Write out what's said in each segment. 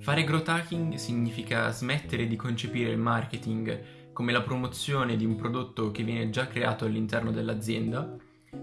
Fare growth hacking significa smettere di concepire il marketing come la promozione di un prodotto che viene già creato all'interno dell'azienda,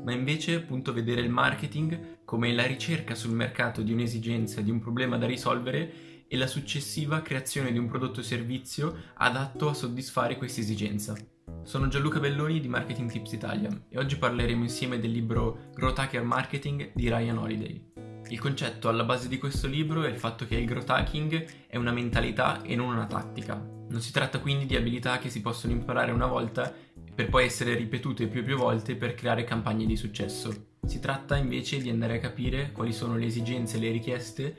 ma invece appunto vedere il marketing come la ricerca sul mercato di un'esigenza, di un problema da risolvere e la successiva creazione di un prodotto o servizio adatto a soddisfare questa esigenza. Sono Gianluca Belloni di Marketing Tips Italia e oggi parleremo insieme del libro Growth Hacker Marketing di Ryan Holiday. Il concetto alla base di questo libro è il fatto che il growth hacking è una mentalità e non una tattica. Non si tratta quindi di abilità che si possono imparare una volta per poi essere ripetute più e più volte per creare campagne di successo. Si tratta invece di andare a capire quali sono le esigenze e le richieste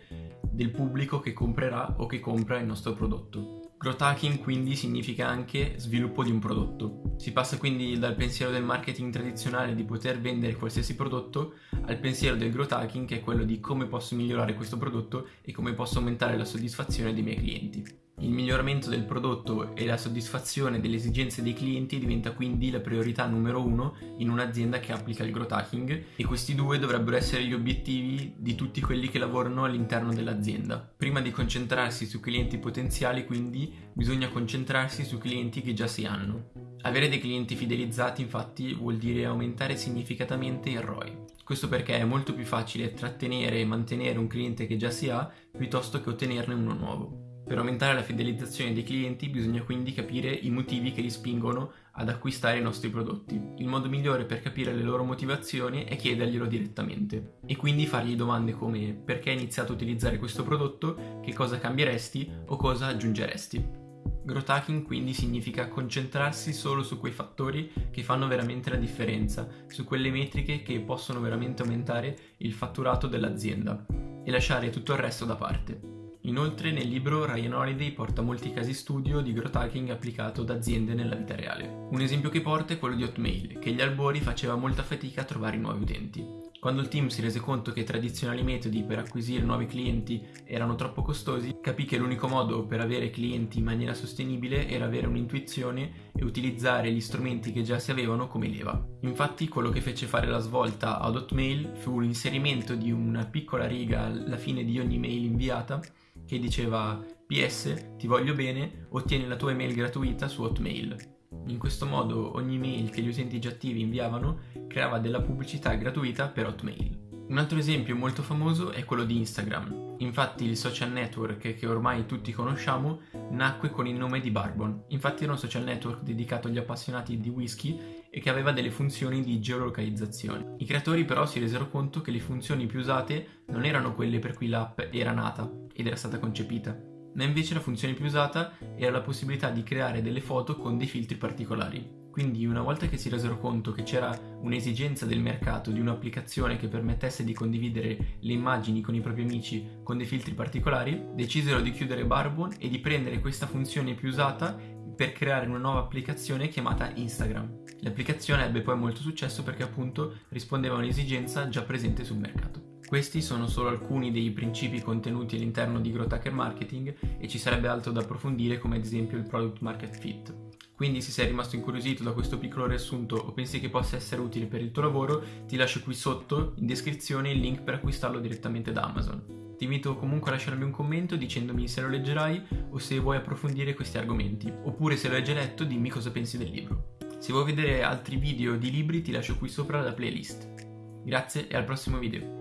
del pubblico che comprerà o che compra il nostro prodotto. Growth hacking quindi significa anche sviluppo di un prodotto. Si passa quindi dal pensiero del marketing tradizionale di poter vendere qualsiasi prodotto al pensiero del growth hacking che è quello di come posso migliorare questo prodotto e come posso aumentare la soddisfazione dei miei clienti. Il miglioramento del prodotto e la soddisfazione delle esigenze dei clienti diventa quindi la priorità numero uno in un'azienda che applica il growth hacking e questi due dovrebbero essere gli obiettivi di tutti quelli che lavorano all'interno dell'azienda. Prima di concentrarsi su clienti potenziali quindi bisogna concentrarsi su clienti che già si hanno. Avere dei clienti fidelizzati infatti vuol dire aumentare significativamente il ROI. Questo perché è molto più facile trattenere e mantenere un cliente che già si ha piuttosto che ottenerne uno nuovo. Per aumentare la fidelizzazione dei clienti bisogna quindi capire i motivi che li spingono ad acquistare i nostri prodotti. Il modo migliore per capire le loro motivazioni è chiederglielo direttamente e quindi fargli domande come perché hai iniziato a utilizzare questo prodotto, che cosa cambieresti o cosa aggiungeresti. Growth hacking quindi significa concentrarsi solo su quei fattori che fanno veramente la differenza, su quelle metriche che possono veramente aumentare il fatturato dell'azienda e lasciare tutto il resto da parte. Inoltre nel libro Ryan Holiday porta molti casi studio di growth hacking applicato da aziende nella vita reale. Un esempio che porta è quello di Hotmail, che agli albori faceva molta fatica a trovare nuovi utenti. Quando il team si rese conto che i tradizionali metodi per acquisire nuovi clienti erano troppo costosi, capì che l'unico modo per avere clienti in maniera sostenibile era avere un'intuizione e utilizzare gli strumenti che già si avevano come leva. Infatti quello che fece fare la svolta ad Hotmail fu l'inserimento di una piccola riga alla fine di ogni mail inviata che diceva PS, ti voglio bene, ottieni la tua email gratuita su Hotmail. In questo modo ogni mail che gli utenti già attivi inviavano creava della pubblicità gratuita per Hotmail. Un altro esempio molto famoso è quello di Instagram. Infatti il social network che ormai tutti conosciamo nacque con il nome di Barbon. Infatti era un social network dedicato agli appassionati di whisky e che aveva delle funzioni di geolocalizzazione. I creatori però si resero conto che le funzioni più usate non erano quelle per cui l'app era nata ed era stata concepita, ma invece la funzione più usata era la possibilità di creare delle foto con dei filtri particolari. Quindi una volta che si resero conto che c'era un'esigenza del mercato di un'applicazione che permettesse di condividere le immagini con i propri amici con dei filtri particolari, decisero di chiudere Barbon e di prendere questa funzione più usata per creare una nuova applicazione chiamata Instagram. L'applicazione ebbe poi molto successo perché appunto rispondeva a un'esigenza già presente sul mercato. Questi sono solo alcuni dei principi contenuti all'interno di Growth Hacker Marketing e ci sarebbe altro da approfondire come ad esempio il Product Market Fit. Quindi se sei rimasto incuriosito da questo piccolo riassunto o pensi che possa essere utile per il tuo lavoro, ti lascio qui sotto in descrizione il link per acquistarlo direttamente da Amazon. Ti invito comunque a lasciarmi un commento dicendomi se lo leggerai o se vuoi approfondire questi argomenti, oppure se lo hai già letto dimmi cosa pensi del libro. Se vuoi vedere altri video di libri ti lascio qui sopra la playlist. Grazie e al prossimo video.